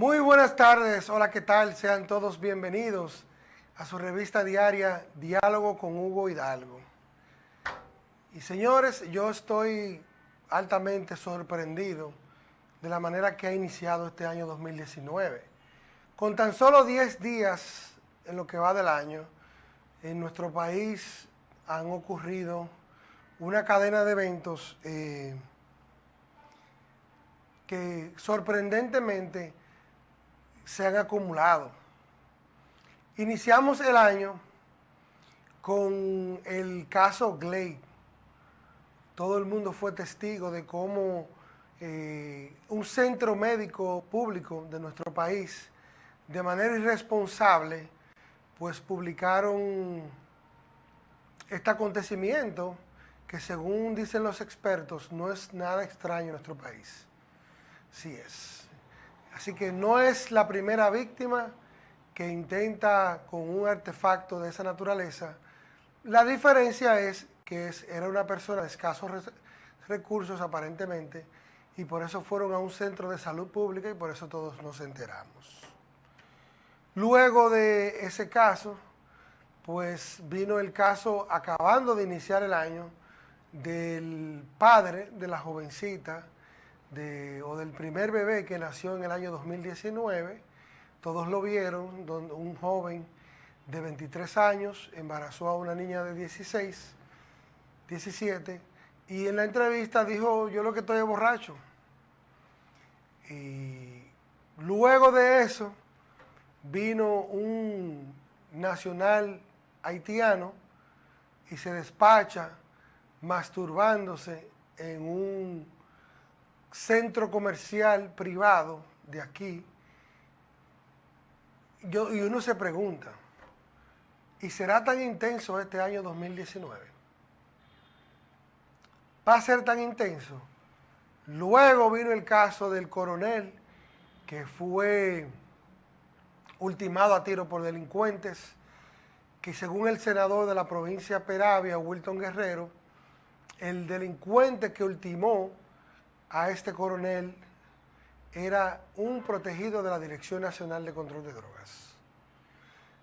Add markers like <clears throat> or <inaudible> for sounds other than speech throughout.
Muy buenas tardes, hola, ¿qué tal? Sean todos bienvenidos a su revista diaria Diálogo con Hugo Hidalgo. Y señores, yo estoy altamente sorprendido de la manera que ha iniciado este año 2019. Con tan solo 10 días en lo que va del año, en nuestro país han ocurrido una cadena de eventos eh, que sorprendentemente se han acumulado. Iniciamos el año con el caso Glade. Todo el mundo fue testigo de cómo eh, un centro médico público de nuestro país, de manera irresponsable, pues publicaron este acontecimiento que según dicen los expertos no es nada extraño en nuestro país. Sí es. Así que no es la primera víctima que intenta con un artefacto de esa naturaleza. La diferencia es que era una persona de escasos recursos aparentemente y por eso fueron a un centro de salud pública y por eso todos nos enteramos. Luego de ese caso, pues vino el caso acabando de iniciar el año del padre de la jovencita o del primer bebé que nació en el año 2019. Todos lo vieron, donde un joven de 23 años embarazó a una niña de 16, 17, y en la entrevista dijo, yo lo que estoy es borracho. Y luego de eso vino un nacional haitiano y se despacha masturbándose en un centro comercial privado de aquí, yo, y uno se pregunta, ¿y será tan intenso este año 2019? ¿Va a ser tan intenso? Luego vino el caso del coronel que fue ultimado a tiro por delincuentes, que según el senador de la provincia Peravia, Wilton Guerrero, el delincuente que ultimó a este coronel era un protegido de la Dirección Nacional de Control de Drogas.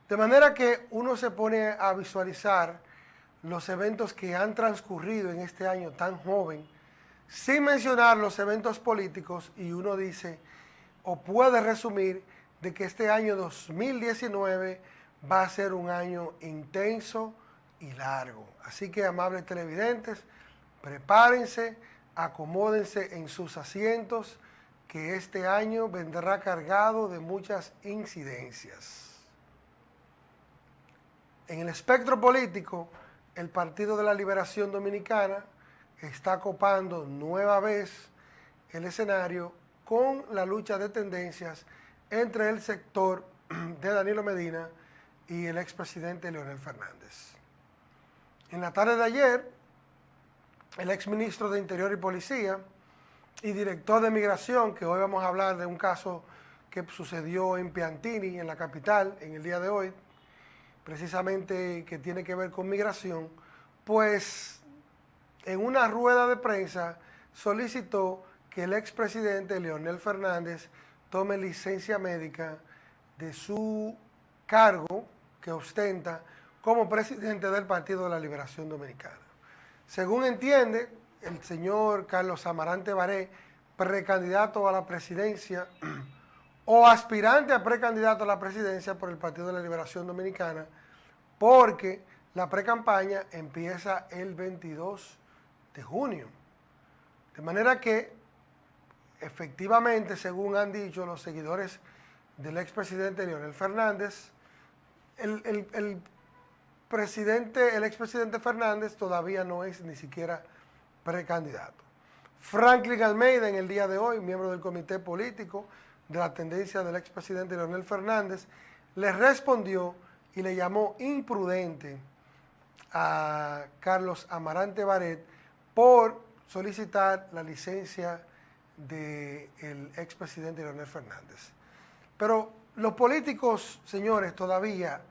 De manera que uno se pone a visualizar los eventos que han transcurrido en este año tan joven, sin mencionar los eventos políticos, y uno dice, o puede resumir, de que este año 2019 va a ser un año intenso y largo. Así que, amables televidentes, prepárense, acomódense en sus asientos, que este año vendrá cargado de muchas incidencias. En el espectro político, el Partido de la Liberación Dominicana está copando nueva vez el escenario con la lucha de tendencias entre el sector <clears throat> de Danilo Medina y el expresidente Leonel Fernández. En la tarde de ayer, el exministro de Interior y Policía y director de Migración, que hoy vamos a hablar de un caso que sucedió en Piantini, en la capital, en el día de hoy, precisamente que tiene que ver con migración, pues en una rueda de prensa solicitó que el expresidente Leonel Fernández tome licencia médica de su cargo que ostenta como presidente del Partido de la Liberación Dominicana. Según entiende el señor Carlos Amarante Baré, precandidato a la presidencia <clears throat> o aspirante a precandidato a la presidencia por el Partido de la Liberación Dominicana, porque la precampaña empieza el 22 de junio. De manera que, efectivamente, según han dicho los seguidores del expresidente Leonel Fernández, el, el presidente, el expresidente Fernández todavía no es ni siquiera precandidato. Franklin Almeida en el día de hoy, miembro del comité político de la tendencia del expresidente Leonel Fernández, le respondió y le llamó imprudente a Carlos Amarante Baret por solicitar la licencia del expresidente Leonel Fernández. Pero los políticos, señores, todavía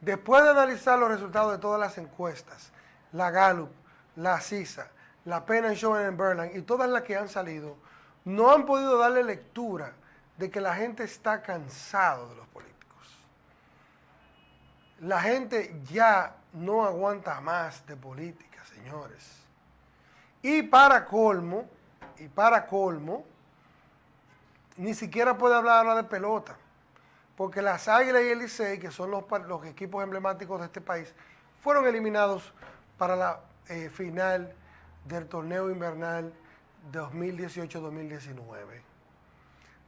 Después de analizar los resultados de todas las encuestas, la Gallup, la CISA, la Penn Show en Berlin y todas las que han salido, no han podido darle lectura de que la gente está cansado de los políticos. La gente ya no aguanta más de política, señores. Y para colmo, y para colmo, ni siquiera puede hablar de pelota, porque las Águilas y el Licey, que son los, los equipos emblemáticos de este país, fueron eliminados para la eh, final del torneo invernal 2018-2019.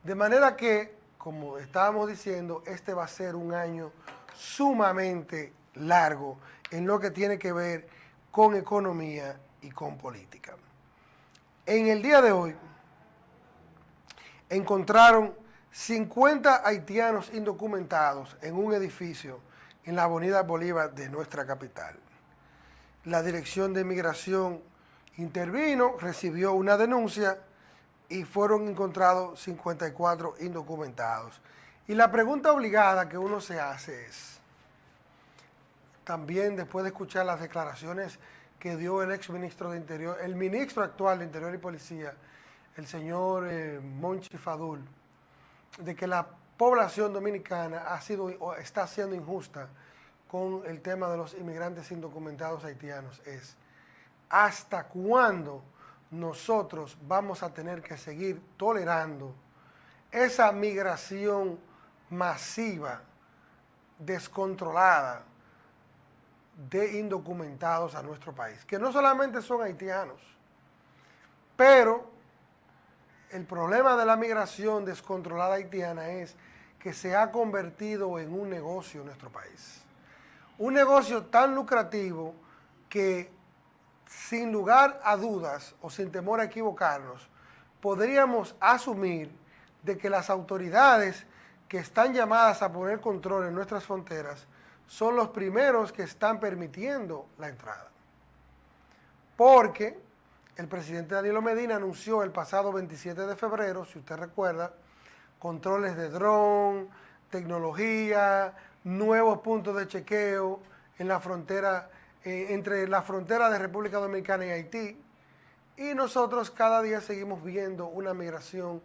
De manera que, como estábamos diciendo, este va a ser un año sumamente largo en lo que tiene que ver con economía y con política. En el día de hoy encontraron 50 haitianos indocumentados en un edificio en la avenida Bolívar de nuestra capital. La Dirección de Migración intervino, recibió una denuncia y fueron encontrados 54 indocumentados. Y la pregunta obligada que uno se hace es, también después de escuchar las declaraciones que dio el ex ministro de Interior, el ministro actual de Interior y Policía, el señor eh, Monchi Fadul, de que la población dominicana ha sido o está siendo injusta con el tema de los inmigrantes indocumentados haitianos es hasta cuándo nosotros vamos a tener que seguir tolerando esa migración masiva, descontrolada de indocumentados a nuestro país, que no solamente son haitianos, pero el problema de la migración descontrolada haitiana es que se ha convertido en un negocio en nuestro país. Un negocio tan lucrativo que sin lugar a dudas o sin temor a equivocarnos, podríamos asumir de que las autoridades que están llamadas a poner control en nuestras fronteras son los primeros que están permitiendo la entrada. Porque el presidente Danilo Medina anunció el pasado 27 de febrero, si usted recuerda, controles de dron, tecnología, nuevos puntos de chequeo en la frontera, eh, entre la frontera de República Dominicana y Haití, y nosotros cada día seguimos viendo una migración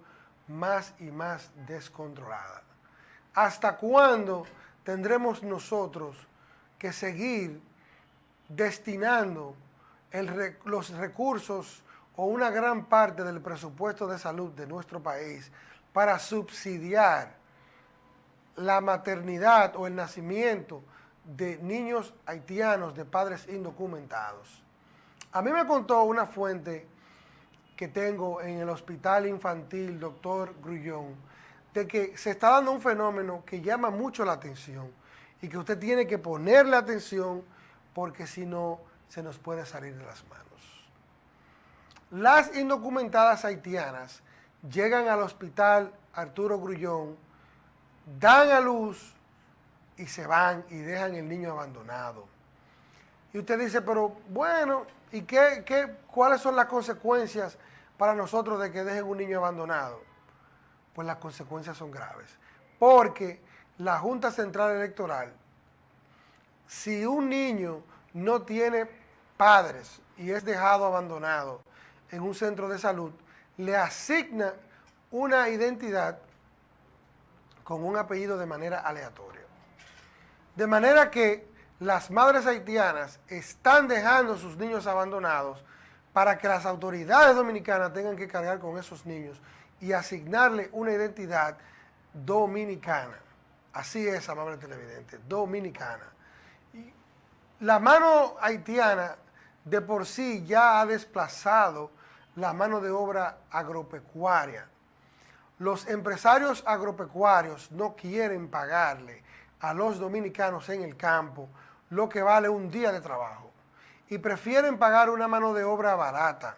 más y más descontrolada. ¿Hasta cuándo tendremos nosotros que seguir destinando los recursos o una gran parte del presupuesto de salud de nuestro país para subsidiar la maternidad o el nacimiento de niños haitianos de padres indocumentados. A mí me contó una fuente que tengo en el hospital infantil, doctor Grullón, de que se está dando un fenómeno que llama mucho la atención y que usted tiene que ponerle atención porque si no se nos puede salir de las manos. Las indocumentadas haitianas llegan al hospital Arturo Grullón, dan a luz y se van y dejan el niño abandonado. Y usted dice, pero bueno, ¿y qué, qué, cuáles son las consecuencias para nosotros de que dejen un niño abandonado? Pues las consecuencias son graves. Porque la Junta Central Electoral, si un niño no tiene padres y es dejado abandonado en un centro de salud, le asigna una identidad con un apellido de manera aleatoria. De manera que las madres haitianas están dejando sus niños abandonados para que las autoridades dominicanas tengan que cargar con esos niños y asignarle una identidad dominicana. Así es, amable televidente, dominicana. Y la mano haitiana de por sí ya ha desplazado la mano de obra agropecuaria. Los empresarios agropecuarios no quieren pagarle a los dominicanos en el campo lo que vale un día de trabajo y prefieren pagar una mano de obra barata,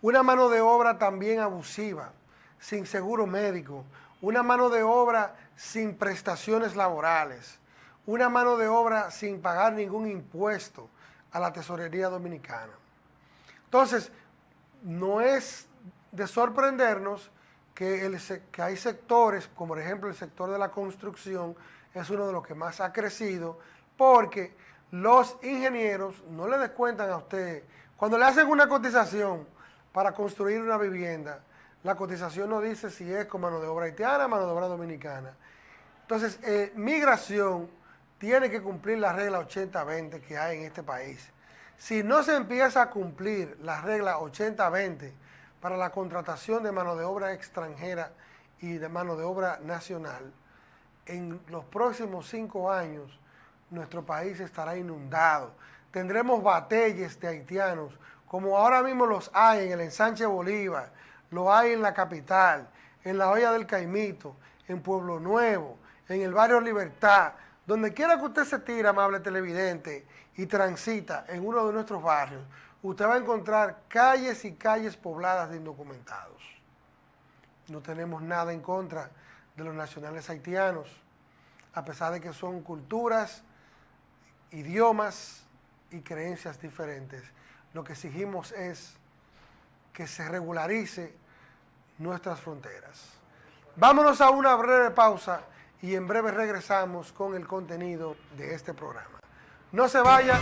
una mano de obra también abusiva, sin seguro médico, una mano de obra sin prestaciones laborales, una mano de obra sin pagar ningún impuesto a la tesorería dominicana. Entonces, no es de sorprendernos que, que hay sectores, como por ejemplo el sector de la construcción, es uno de los que más ha crecido, porque los ingenieros no le descuentan a usted, cuando le hacen una cotización para construir una vivienda, la cotización no dice si es con mano de obra haitiana, mano de obra dominicana. Entonces, eh, migración tiene que cumplir la regla 80-20 que hay en este país. Si no se empieza a cumplir la regla 80-20 para la contratación de mano de obra extranjera y de mano de obra nacional, en los próximos cinco años nuestro país estará inundado. Tendremos batalles de haitianos, como ahora mismo los hay en el ensanche Bolívar, lo hay en la capital, en la olla del Caimito, en Pueblo Nuevo, en el barrio Libertad, donde quiera que usted se tire, amable televidente, y transita en uno de nuestros barrios, usted va a encontrar calles y calles pobladas de indocumentados. No tenemos nada en contra de los nacionales haitianos, a pesar de que son culturas, idiomas y creencias diferentes. Lo que exigimos es que se regularice nuestras fronteras. Vámonos a una breve pausa y en breve regresamos con el contenido de este programa. No se vayan.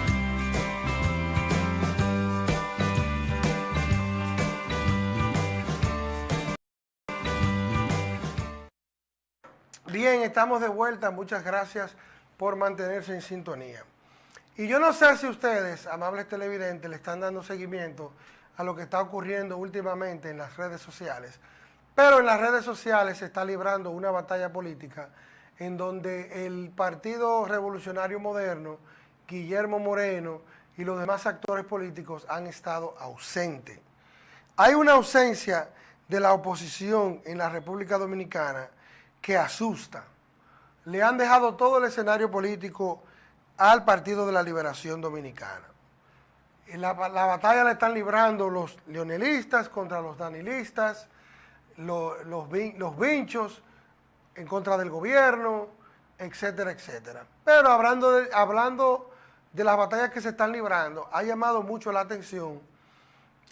Bien, estamos de vuelta. Muchas gracias por mantenerse en sintonía. Y yo no sé si ustedes, amables televidentes, le están dando seguimiento a lo que está ocurriendo últimamente en las redes sociales, pero en las redes sociales se está librando una batalla política en donde el Partido Revolucionario Moderno, Guillermo Moreno y los demás actores políticos han estado ausentes. Hay una ausencia de la oposición en la República Dominicana que asusta. Le han dejado todo el escenario político al Partido de la Liberación Dominicana. La, la batalla la están librando los leonelistas contra los danilistas, los, los, los vinchos en contra del gobierno, etcétera, etcétera. Pero hablando de, hablando de las batallas que se están librando, ha llamado mucho la atención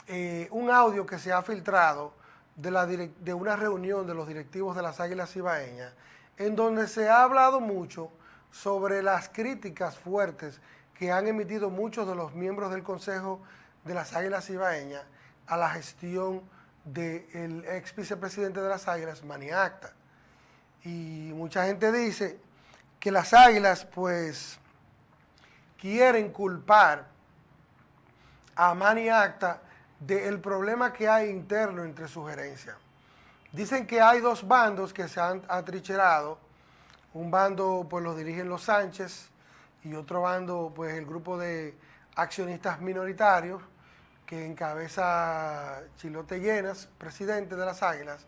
eh, un audio que se ha filtrado de, una reunión de los directivos de las Águilas Ibaeñas, en donde se ha hablado mucho sobre las críticas fuertes que han emitido muchos de los miembros del Consejo de las Águilas Ibaeñas a la gestión del ex vicepresidente de las Águilas, Maniacta y mucha gente dice que las águilas pues quieren culpar a Mani Acta del problema que hay interno entre su gerencia. Dicen que hay dos bandos que se han atrincherado, un bando pues lo dirigen los Sánchez y otro bando pues el grupo de accionistas minoritarios que encabeza Chilote Llenas, presidente de las Águilas,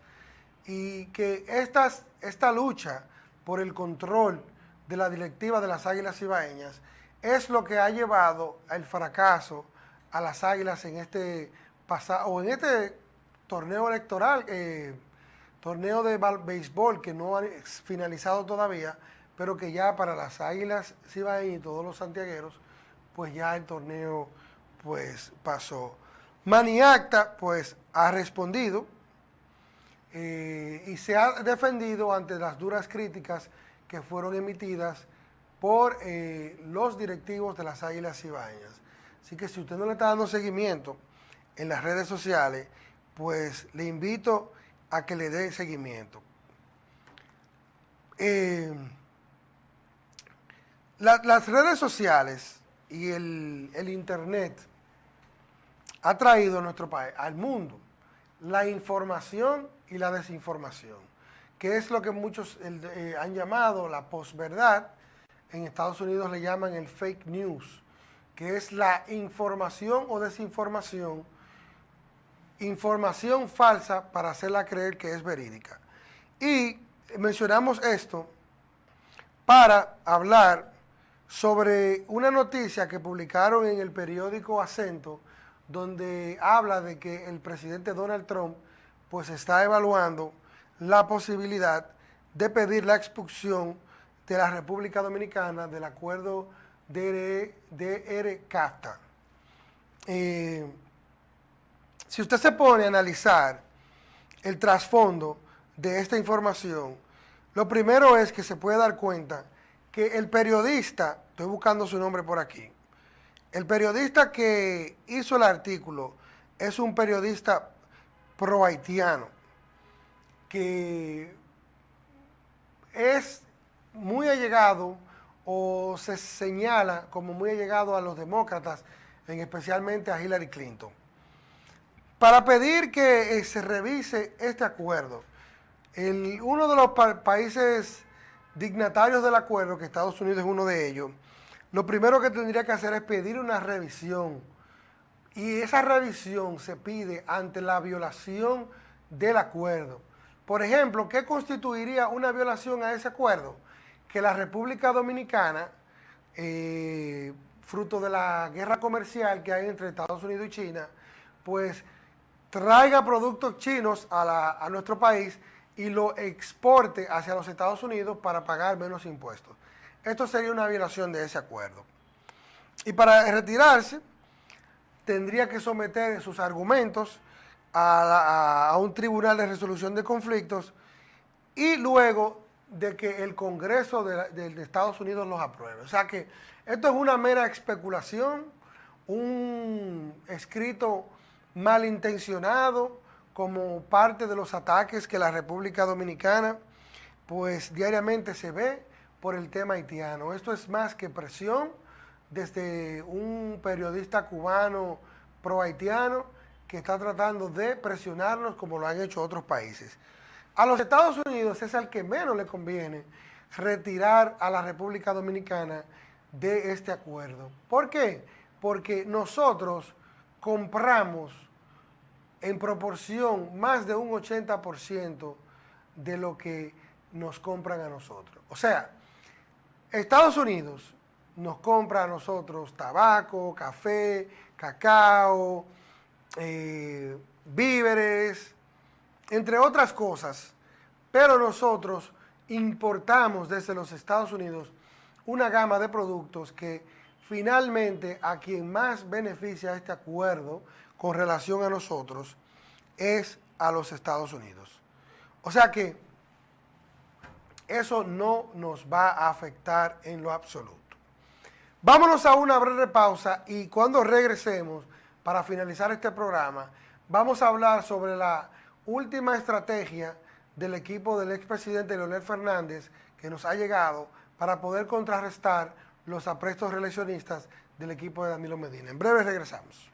y que esta lucha por el control de la directiva de las Águilas Ibaeñas es lo que ha llevado al fracaso a las Águilas en este pasado o en este torneo electoral, eh, torneo de béisbol que no ha finalizado todavía, pero que ya para las Águilas Ibaeñas y todos los santiagueros, pues ya el torneo pues pasó. Maniacta pues ha respondido eh, y se ha defendido ante las duras críticas que fueron emitidas por eh, los directivos de las Águilas Ibañas. Así que si usted no le está dando seguimiento en las redes sociales, pues le invito a que le dé seguimiento. Eh, las redes sociales y el, el Internet ha traído a nuestro país, al mundo, la información y la desinformación, que es lo que muchos eh, han llamado la posverdad, en Estados Unidos le llaman el fake news, que es la información o desinformación, información falsa para hacerla creer que es verídica. Y mencionamos esto para hablar sobre una noticia que publicaron en el periódico Acento, donde habla de que el presidente Donald Trump pues está evaluando la posibilidad de pedir la expulsión de la República Dominicana del acuerdo DR-CAFTA. Eh, si usted se pone a analizar el trasfondo de esta información, lo primero es que se puede dar cuenta que el periodista, estoy buscando su nombre por aquí, el periodista que hizo el artículo es un periodista pro-haitiano, que es muy allegado o se señala como muy allegado a los demócratas, en especialmente a Hillary Clinton. Para pedir que eh, se revise este acuerdo, uno de los países dignatarios del acuerdo, que Estados Unidos es uno de ellos, lo primero que tendría que hacer es pedir una revisión. Y esa revisión se pide ante la violación del acuerdo. Por ejemplo, ¿qué constituiría una violación a ese acuerdo? Que la República Dominicana, eh, fruto de la guerra comercial que hay entre Estados Unidos y China, pues traiga productos chinos a, a nuestro país y lo exporte hacia los Estados Unidos para pagar menos impuestos. Esto sería una violación de ese acuerdo. Y para retirarse, tendría que someter sus argumentos a, un tribunal de resolución de conflictos y luego de que el Congreso de, Estados Unidos los apruebe. O sea que esto es una mera especulación, un escrito malintencionado como parte de los ataques que la República Dominicana pues diariamente se ve por el tema haitiano. Esto es más que presión desde un periodista cubano pro-haitiano que está tratando de presionarnos como lo han hecho otros países. A los Estados Unidos es al que menos le conviene retirar a la República Dominicana de este acuerdo. ¿Por qué? Porque nosotros compramos en proporción más de un 80% de lo que nos compran a nosotros. O sea, Estados Unidos nos compra a nosotros tabaco, café, cacao, eh, víveres, entre otras cosas, pero nosotros importamos desde los Estados Unidos una gama de productos que finalmente a quien más beneficia este acuerdo con relación a nosotros es a los Estados Unidos. O sea que eso no nos va a afectar en lo absoluto. Vámonos a una breve pausa y cuando regresemos, para finalizar este programa, vamos a hablar sobre la última estrategia del equipo del expresidente Leonel Fernández que nos ha llegado para poder contrarrestar los aprestos reeleccionistas del equipo de Danilo Medina. En breve regresamos.